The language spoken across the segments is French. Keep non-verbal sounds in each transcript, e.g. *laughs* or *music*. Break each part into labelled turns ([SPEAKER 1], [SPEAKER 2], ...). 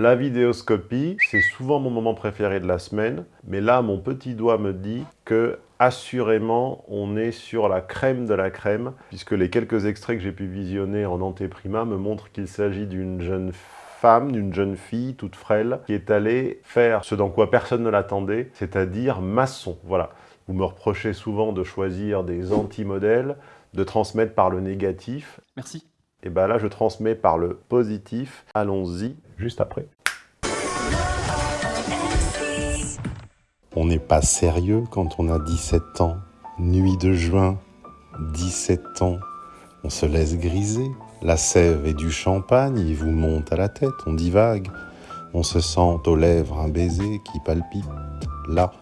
[SPEAKER 1] la vidéoscopie, c'est souvent mon moment préféré de la semaine, mais là, mon petit doigt me dit que assurément, on est sur la crème de la crème, puisque les quelques extraits que j'ai pu visionner en antéprima me montrent qu'il s'agit d'une jeune femme, d'une jeune fille toute frêle, qui est allée faire ce dans quoi personne ne l'attendait, c'est-à-dire maçon. Voilà. Vous me reprochez souvent de choisir des anti-modèles, de transmettre par le négatif.
[SPEAKER 2] Merci.
[SPEAKER 1] Et bien là, je transmets par le positif. Allons-y, juste après. On n'est pas sérieux quand on a 17 ans. Nuit de juin, 17 ans. On se laisse griser. La sève et du champagne, il vous monte à la tête, on divague. On se sent aux lèvres un baiser qui palpite, là,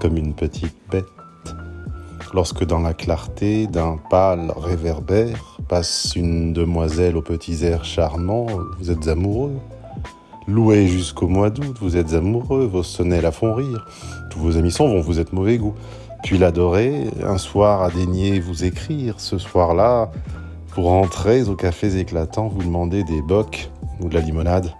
[SPEAKER 1] comme une petite bête lorsque dans la clarté d'un pâle réverbère passe une demoiselle aux petits airs charmants, vous êtes amoureux. Loué jusqu'au mois d'août, vous êtes amoureux, vos sonnets la font rire. Tous vos amis sont vont, vous êtes mauvais goût. Puis l'adorer, un soir a daigné vous écrire. Ce soir-là, pour rentrer aux cafés éclatants, vous demandez des bocs ou de la limonade.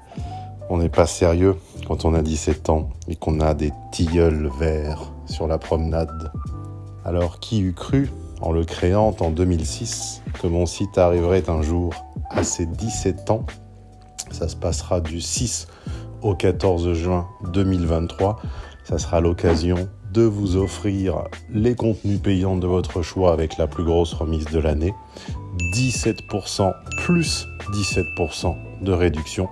[SPEAKER 1] On n'est pas sérieux quand on a 17 ans et qu'on a des tilleuls verts sur la promenade. Alors qui eût cru, en le créant en 2006, que mon site arriverait un jour à ses 17 ans? Ça se passera du 6 au 14 juin 2023. Ça sera l'occasion de vous offrir les contenus payants de votre choix avec la plus grosse remise de l'année. 17% plus 17% de réduction.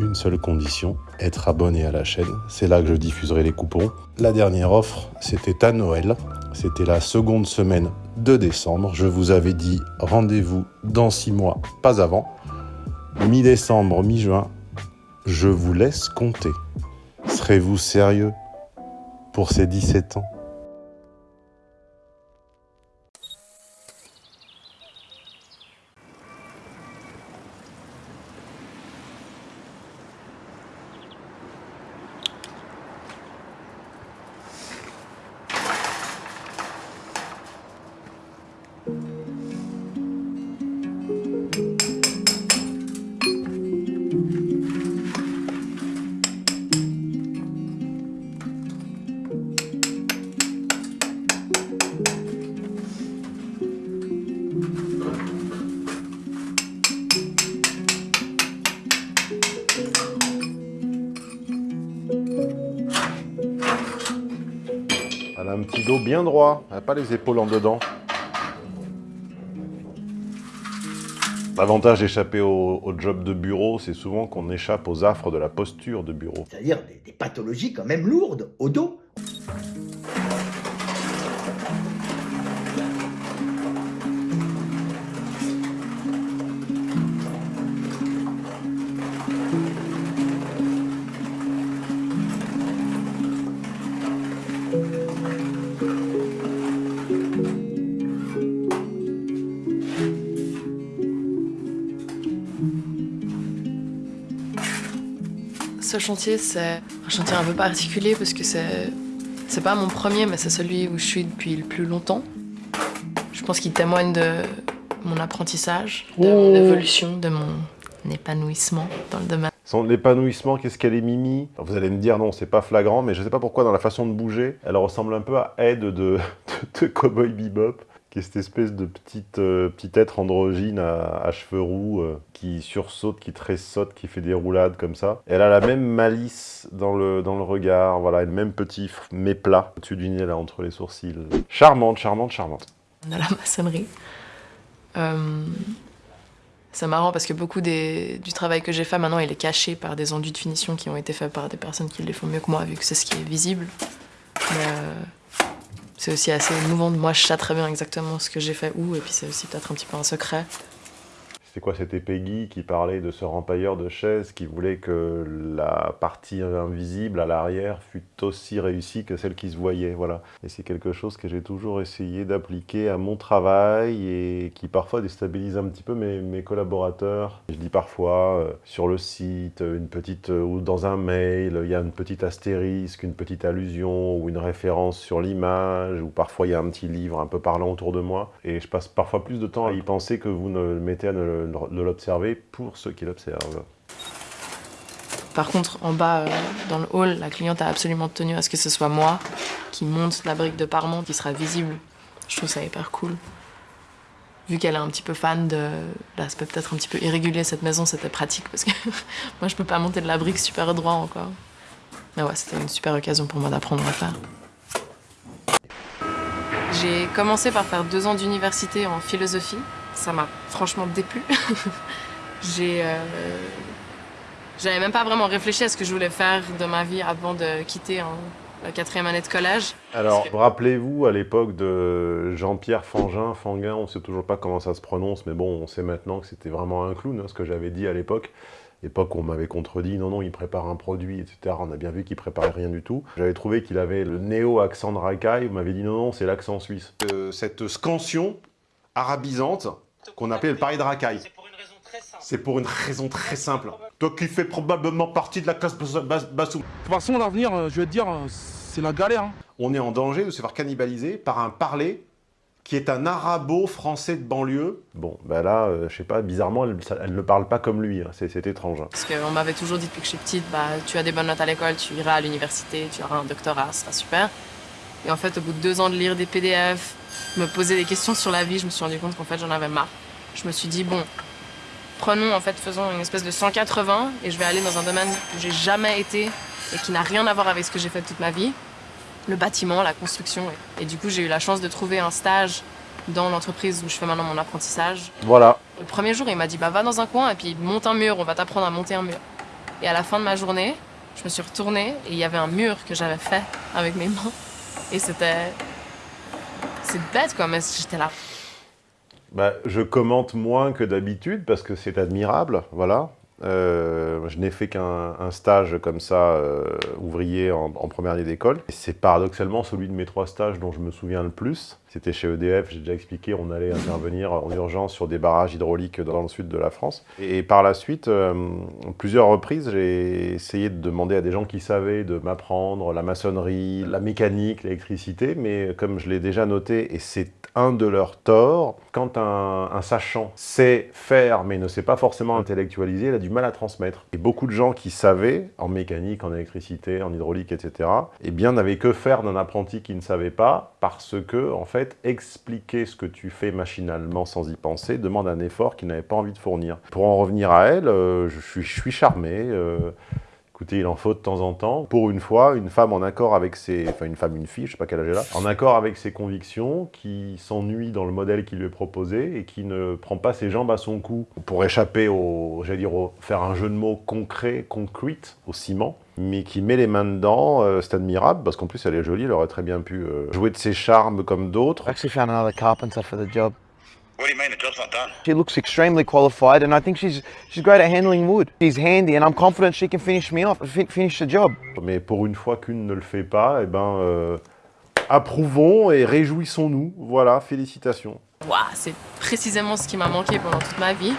[SPEAKER 1] Une seule condition, être abonné à la chaîne. C'est là que je diffuserai les coupons. La dernière offre, c'était à Noël. C'était la seconde semaine de décembre. Je vous avais dit rendez-vous dans six mois, pas avant. Mi-décembre, mi-juin, je vous laisse compter. Serez-vous sérieux pour ces 17 ans? Bien droit, pas les épaules en dedans. L'avantage d'échapper au, job de bureau, c'est souvent qu'on échappe aux affres de la posture de bureau.
[SPEAKER 3] C'est-à-dire des, pathologies quand même lourdes, au dos.
[SPEAKER 4] Ce chantier, c'est un chantier un peu particulier parce que c'est c'est pas mon premier, mais c'est celui où je suis depuis le plus longtemps. Je pense qu'il témoigne de mon apprentissage, de mon évolution, de mon épanouissement dans le domaine.
[SPEAKER 1] Son épanouissement, qu'est-ce qu'elle est Mimi? Vous allez me dire non, c'est pas flagrant, mais je sais pas pourquoi dans la façon de bouger, elle ressemble un peu à Ed de, *laughs* de, de Cowboy Bebop qui est cette espèce de petite, euh, petit être androgyne à, cheveux roux euh, qui sursaute, qui tressaute, qui fait des roulades comme ça. Elle a la même malice dans le, dans le regard, voilà, le même petit méplat au-dessus du nez, là, entre les sourcils. Charmante, charmante, charmante.
[SPEAKER 4] On a la maçonnerie. Euh, c'est marrant parce que beaucoup des, du travail que j'ai fait maintenant, il est caché par des enduits de finition qui ont été faits par des personnes qui les font mieux que moi, vu que c'est ce qui est visible. Mais, c'est aussi assez émouvant. Moi, je sais très bien exactement ce que j'ai fait où, et puis c'est aussi peut-être un petit peu un secret.
[SPEAKER 1] C'est quoi C'était Peggy qui parlait de ce rempailleur de chaises qui voulait que la partie invisible à l'arrière fût aussi réussie que celle qui se voyait. Voilà. Et c'est quelque chose que j'ai toujours essayé d'appliquer à mon travail et qui parfois déstabilise un petit peu mes, mes collaborateurs. Je dis parfois euh, sur le site, une petite, euh, ou dans un mail, il y a une petite astérisque, une petite allusion ou une référence sur l'image, ou parfois il y a un petit livre un peu parlant autour de moi. Et je passe parfois plus de temps à y penser que vous ne le mettez à ne le de l'observer pour ceux qui l'observent.
[SPEAKER 4] Par contre, en bas, euh, dans le hall, la cliente a absolument tenu à ce que ce soit moi qui monte la brique de parement qui sera visible. Je trouve ça hyper cool. Vu qu'elle est un petit peu fan de l'aspect peut-être un petit peu irrégulier cette maison, c'était pratique parce que *laughs* moi je peux pas monter de la brique super droit encore. Mais ouais, c'était une super occasion pour moi d'apprendre à faire. J'ai commencé par faire deux ans d'université en philosophie. Ça m'a franchement déplu. *laughs* J'ai... Euh, J'avais même pas vraiment réfléchi à ce que je voulais faire de ma vie avant de quitter en la quatrième année de collège.
[SPEAKER 1] Alors, rappelez-vous à l'époque de Jean-Pierre Fangin, Fanguin, on sait toujours pas comment ça se prononce, mais bon, on sait maintenant que c'était vraiment un clown, hein, ce que j'avais dit à l'époque. Époque où on m'avait contredit, non, non, il prépare un produit, etc. On a bien vu qu'il préparait rien du tout. J'avais trouvé qu'il avait le néo-accent de racaille, vous m'avez dit non, non, c'est l'accent suisse. Euh, cette scansion arabisante qu'on appelait le pari de racaille. C'est pour une raison très simple. Toi qui fais probablement partie de la classe basse.
[SPEAKER 2] De toute façon, l'avenir, euh, je vais te dire, euh, c'est la galère. Hein.
[SPEAKER 1] On est en danger de se faire cannibaliser par un parler qui est un arabo-français de banlieue. Bon, ben là, euh, je sais pas, bizarrement, elle, ne parle pas comme lui, hein. c'est étrange.
[SPEAKER 4] Parce qu'on m'avait toujours dit depuis que je suis petite, bah, tu as des bonnes notes à l'école, tu iras à l'université, tu auras un doctorat, ça sera super. Et en fait, au bout de deux ans de lire des PDF, me poser des questions sur la vie, je me suis rendu compte qu'en fait, j'en avais marre. Je me suis dit, bon, prenons, en fait, faisons une espèce de 180 et je vais aller dans un domaine où j'ai jamais été et qui n'a rien à voir avec ce que j'ai fait toute ma vie. Le bâtiment, la construction. Et, du coup, j'ai eu la chance de trouver un stage dans l'entreprise où je fais maintenant mon apprentissage.
[SPEAKER 1] Voilà.
[SPEAKER 4] Le premier jour, il m'a dit, bah va dans un coin et puis monte un mur, on va t'apprendre à monter un mur. Et à la fin de ma journée, je me suis retournée et il y avait un mur que j'avais fait avec mes mains. Et c'était... C'est bête quoi, mais j'étais là.
[SPEAKER 1] Bah, je commente moins que d'habitude parce que c'est admirable, voilà. Euh, je n'ai fait qu'un stage comme ça, euh, ouvrier en, première année d'école. C'est paradoxalement celui de mes trois stages dont je me souviens le plus. C'était chez EDF, j'ai déjà expliqué, on allait intervenir en urgence sur des barrages hydrauliques dans le sud de la France. Et par la suite, euh, plusieurs reprises, j'ai essayé de demander à des gens qui savaient de m'apprendre la maçonnerie, la mécanique, l'électricité, mais comme je l'ai déjà noté, et c'est un de leurs torts, quand un, sachant sait faire mais ne sait pas forcément intellectualiser, il a du mal à transmettre. Et beaucoup de gens qui savaient, en mécanique, en électricité, en hydraulique, etc., eh bien n'avaient que faire d'un apprenti qui ne savait pas, parce que, en fait, expliquer ce que tu fais machinalement sans y penser demande un effort qu'il n'avait pas envie de fournir. Pour en revenir à elle, euh, je, suis, je, suis, charmé. Euh, Écoutez, il en faut de temps en temps. Pour une fois, une femme en accord avec ses... Enfin, une femme, une fille, je sais pas quel âge. En accord avec ses convictions, qui s'ennuie dans le modèle qui lui est proposé et qui ne prend pas ses jambes à son cou pour échapper au... J'allais dire, faire un jeu de mots concret, concrete, au ciment mais qui met les mains dedans, euh, c'est admirable, parce qu'en plus elle est jolie, elle aurait très bien pu euh, jouer de ses charmes comme d'autres.
[SPEAKER 5] Carpenter job. What do you mean the job's not done? She looks extremely qualified and I think she's she's great at handling wood. She's handy and I'm confident she can finish me off, finish the job.
[SPEAKER 1] Mais pour une fois qu'une ne le fait pas, eh ben euh, approuvons et réjouissons-nous. Voilà, félicitations.
[SPEAKER 4] Wow, c'est précisément ce qui m'a manqué pendant toute ma vie.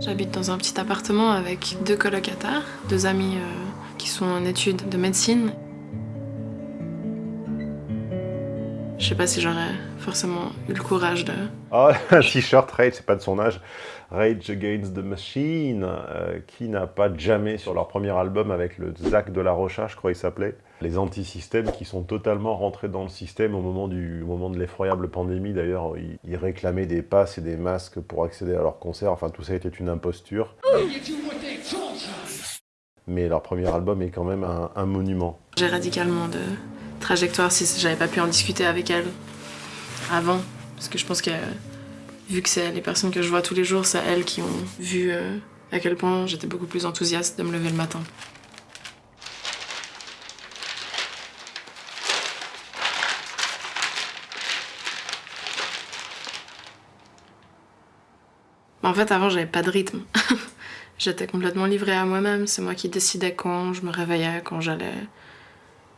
[SPEAKER 4] J'habite dans un petit appartement avec deux colocataires, deux amis euh, qui sont en études de médecine. Je sais pas si j'aurais forcément eu le courage de...
[SPEAKER 1] Oh, *laughs* un t-shirt Rage, c'est pas de son âge. Rage Against the Machine, euh, qui n'a pas jamais sur leur premier album avec le Zach de la Rocha, je crois qu'il s'appelait, les anti-systèmes qui sont totalement rentrés dans le système au moment, du, moment de l'effroyable pandémie. D'ailleurs, ils, réclamaient des passes et des masques pour accéder à leurs concerts. Enfin, tout ça était une imposture. Mais leur premier album est quand même un, un monument.
[SPEAKER 4] J'ai radicalement de trajectoire si j'avais pas pu en discuter avec elle avant. Parce que je pense que vu que c'est les personnes que je vois tous les jours, c'est elles qui ont vu euh, à quel point j'étais beaucoup plus enthousiaste de me lever le matin. En fait, avant, j'avais pas de rythme. *laughs* J'étais complètement livrée à moi-même. C'est moi qui décidais quand je me réveillais, quand j'allais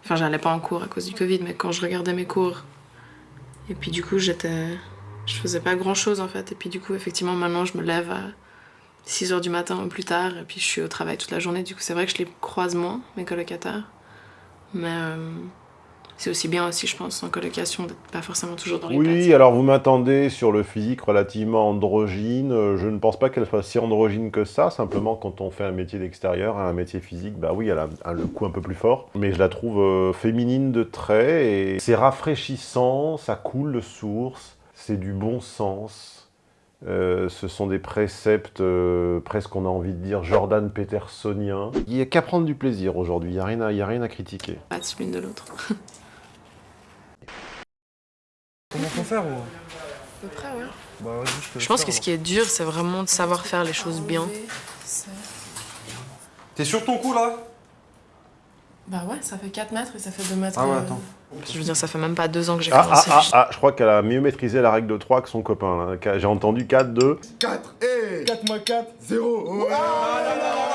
[SPEAKER 4] Enfin, j'allais pas en cours à cause du Covid, mais quand je regardais mes cours. Et puis du coup, j'étais... Je faisais pas grand-chose en fait. Et puis du coup, effectivement, maintenant, je me lève à 6h du matin ou plus tard. Et puis je suis au travail toute la journée. Du coup, c'est vrai que je les croise moins, mes colocataires. Mais euh, c'est aussi bien aussi, je pense, en colocation, d'être pas forcément toujours dans les
[SPEAKER 1] Oui, alors vous m'attendez sur le physique relativement androgyne. Euh, je ne pense pas qu'elle soit si androgyne que ça. Simplement, quand on fait un métier d'extérieur, un métier physique, bah oui, elle a le coup un peu plus fort. Mais je la trouve euh, féminine de trait et c'est rafraîchissant, ça coule de source, c'est du bon sens. Euh, ce sont des préceptes presque, on a envie de dire, Jordan Petersoniens. Il n'y a qu'à prendre du plaisir aujourd'hui, il n'y a, rien à, a rien à critiquer.
[SPEAKER 4] Pas l'une de l'autre. *laughs*
[SPEAKER 6] Comment faut faire ou...
[SPEAKER 4] À peu près, ouais.
[SPEAKER 6] Bah,
[SPEAKER 4] je, je pense que ce qui est dur, c'est vraiment de savoir faire les choses bien.
[SPEAKER 6] T'es sur ton coup, là?
[SPEAKER 4] Bah ouais, ça fait 4 mètres et ça fait 2 mètres.
[SPEAKER 6] Ah ouais, attends.
[SPEAKER 4] Je veux dire, ça fait même pas 2 ans que j'ai
[SPEAKER 1] ah,
[SPEAKER 4] commencé.
[SPEAKER 1] Ah, ah, ah, je crois qu'elle a mieux maîtrisé la règle de 3 que son copain. J'ai entendu 4, 2...
[SPEAKER 7] 4, et 4 moins 4, 0. Applaudis, applaudis
[SPEAKER 1] Ils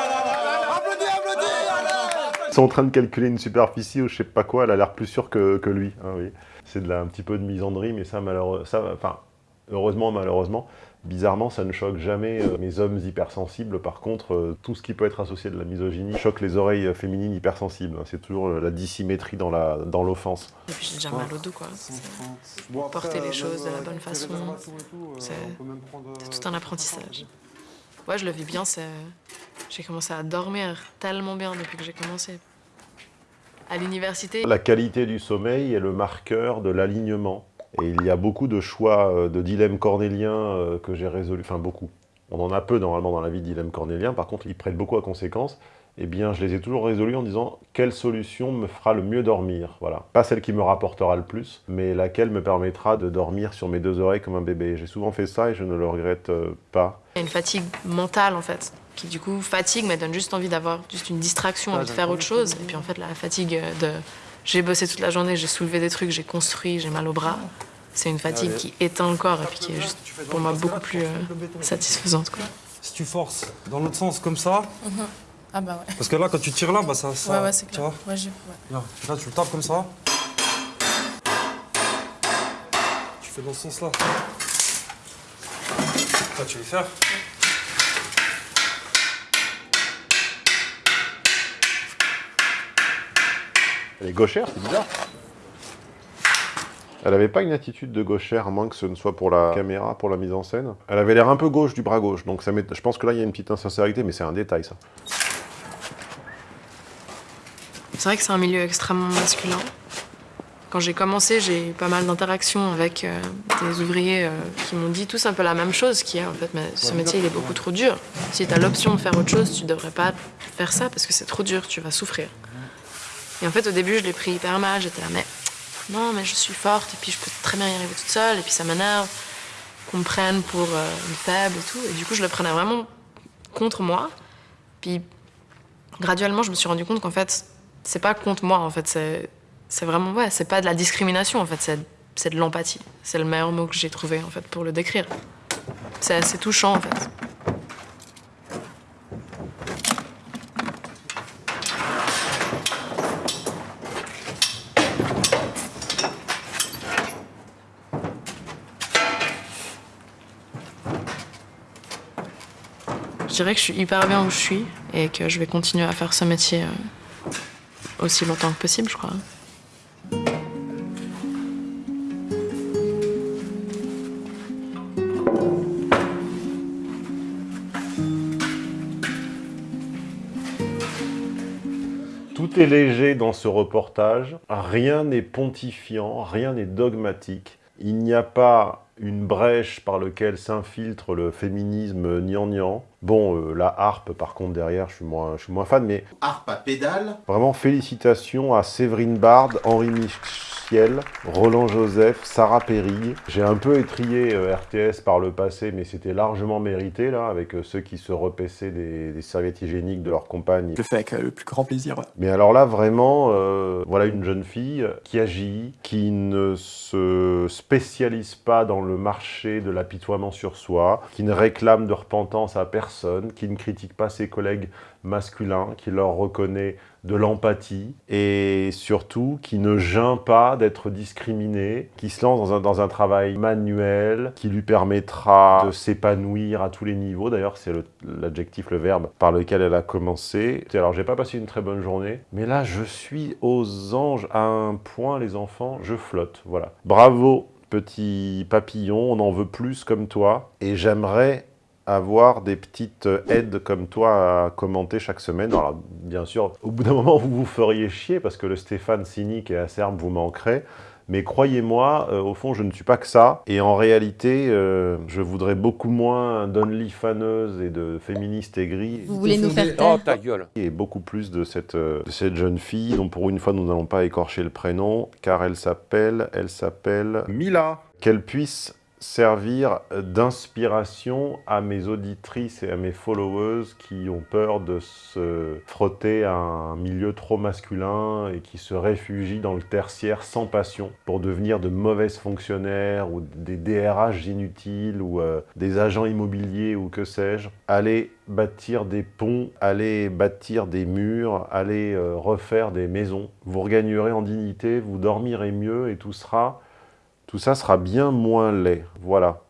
[SPEAKER 1] sont en train de calculer une superficie ou je sais pas quoi, elle a l'air plus sûre que, que lui. Ah, oui c'est de un petit peu de misandrie, mais ça, malheureux, ça enfin, heureusement, malheureusement, bizarrement, ça ne choque jamais euh, mes hommes hypersensibles. Par contre, euh, tout ce qui peut être associé de la misogynie choque les oreilles féminines hypersensibles. C'est toujours euh, la dissymétrie dans l'offense.
[SPEAKER 4] Dans Et puis j'ai déjà mal au dos, quoi. Porter les choses de la bonne façon, c'est tout un apprentissage. Ouais, je le vis bien, j'ai commencé à dormir tellement bien depuis que j'ai commencé à l'université.
[SPEAKER 1] La qualité du sommeil est le marqueur de l'alignement. Et il y a beaucoup de choix euh, de dilemmes cornéliens euh, que j'ai résolus, enfin beaucoup. On en a peu normalement dans la vie de dilemmes cornéliens, par contre ils prêtent beaucoup à conséquence. Eh bien, je les ai toujours résolus en disant quelle solution me fera le mieux dormir? Voilà. Pas celle qui me rapportera le plus, mais laquelle me permettra de dormir sur mes deux oreilles comme un bébé. J'ai souvent fait ça et je ne le regrette euh, pas.
[SPEAKER 4] Il y a une fatigue mentale en fait qui du coup fatigue, mais donne juste envie d'avoir juste une distraction, envie de faire autre chose. Et puis en fait, la fatigue de j'ai bossé toute la journée, j'ai soulevé des trucs, j'ai construit, j'ai mal au bras, c'est une fatigue qui éteint le corps et puis qui est juste pour moi beaucoup plus euh, satisfaisante. Quoi.
[SPEAKER 6] Si tu forces dans l'autre sens comme ça,
[SPEAKER 4] mhm. ah bah ouais.
[SPEAKER 6] parce que là quand tu tires là, bah ça. ça
[SPEAKER 4] ouais, ouais, c'est clair. Ouais,
[SPEAKER 6] Là, là, tu le tapes comme ça. Tu fais dans ce sens là. Là, tu vas faire.
[SPEAKER 1] Elle est gauchère, c'est bizarre. Elle avait pas une attitude de gauchère, à moins que ce ne soit pour la caméra, pour la mise en scène. Elle avait l'air un peu gauche du bras gauche, donc ça je pense que là, il y a une petite insincérité, mais c'est un détail, ça.
[SPEAKER 4] C'est vrai que c'est un milieu extrêmement masculin. Quand j'ai commencé, j'ai eu pas mal d'interactions avec euh, des ouvriers euh, qui m'ont dit tous un peu la même chose, qui est en fait, mais ce métier, il est beaucoup trop dur. Si tu as l'option de faire autre chose, tu devrais pas faire ça parce que c'est trop dur, tu vas souffrir. Et en fait, au début, je l'ai pris hyper mal. J'étais là, mais non, mais je suis forte et puis je peux très bien y arriver toute seule. Et puis ça m'énerve qu'on me prenne pour euh, une faible et tout. Et du coup, je le prenais vraiment contre moi. Puis graduellement, je me suis rendu compte qu'en fait, c'est pas contre moi. En fait, c'est vraiment, ouais, c'est pas de la discrimination. En fait, c'est de l'empathie. C'est le meilleur mot que j'ai trouvé en fait pour le décrire. C'est assez touchant en fait. Dirais que je suis hyper bien où je suis et que je vais continuer à faire ce métier euh, aussi longtemps que possible, je crois.
[SPEAKER 1] Tout est léger dans ce reportage, rien n'est pontifiant, rien n'est dogmatique. Il n'y a pas une brèche par laquelle s'infiltre le féminisme gnangnan. Bon, euh, la harpe, par contre, derrière, je suis moins, je suis moins fan, mais...
[SPEAKER 7] Harpe à pédale
[SPEAKER 1] Vraiment, félicitations à Séverine Bard, Henri Michiel, Roland Joseph, Sarah Perry. J'ai un peu étrié euh, RTS par le passé, mais c'était largement mérité, là, avec euh, ceux qui se repaissaient des, serviettes hygiéniques de leurs compagnes.
[SPEAKER 8] Je le fais avec le plus grand plaisir.
[SPEAKER 1] Mais alors là, vraiment, voilà une jeune fille qui agit, qui ne se spécialise pas dans le marché de l'apitoiement sur soi, qui ne réclame de repentance à personne, qui ne critique pas ses collègues masculins, qui leur reconnaît de l'empathie et surtout qui ne geint pas d'être discriminé, qui se lance dans un, dans un travail manuel qui lui permettra de s'épanouir à tous les niveaux. D'ailleurs, c'est l'adjectif, le, le, verbe par lequel elle a commencé. Alors, j'ai pas passé une très bonne journée, mais là, je suis aux anges à un point, les enfants, je flotte. Voilà. Bravo, petit papillon, on en veut plus comme toi. Et j'aimerais avoir des petites aides comme toi à commenter chaque semaine. Alors, bien sûr, au bout d'un moment, vous vous feriez chier parce que le Stéphane cynique et acerbe vous manquerait. Mais croyez-moi, euh, au fond, je ne suis pas que ça. Et en réalité, euh, je voudrais beaucoup moins d'only faneuses et de féministes aigries.
[SPEAKER 8] Vous voulez nous faire taire
[SPEAKER 9] Oh, ta gueule
[SPEAKER 1] Et beaucoup plus de cette, euh, de cette jeune fille, dont pour une fois, nous n'allons pas écorcher le prénom, car elle s'appelle, elle s'appelle...
[SPEAKER 7] Mila.
[SPEAKER 1] Qu'elle puisse servir d'inspiration à mes auditrices et à mes followers qui ont peur de se frotter à un milieu trop masculin et qui se réfugient dans le tertiaire sans passion pour devenir de mauvaises fonctionnaires ou des DRH inutiles ou euh, des agents immobiliers ou que sais-je. Allez bâtir des ponts, allez bâtir des murs, allez euh, refaire des maisons. Vous regagnerez en dignité, vous dormirez mieux et tout sera tout ça sera bien moins laid. Voilà.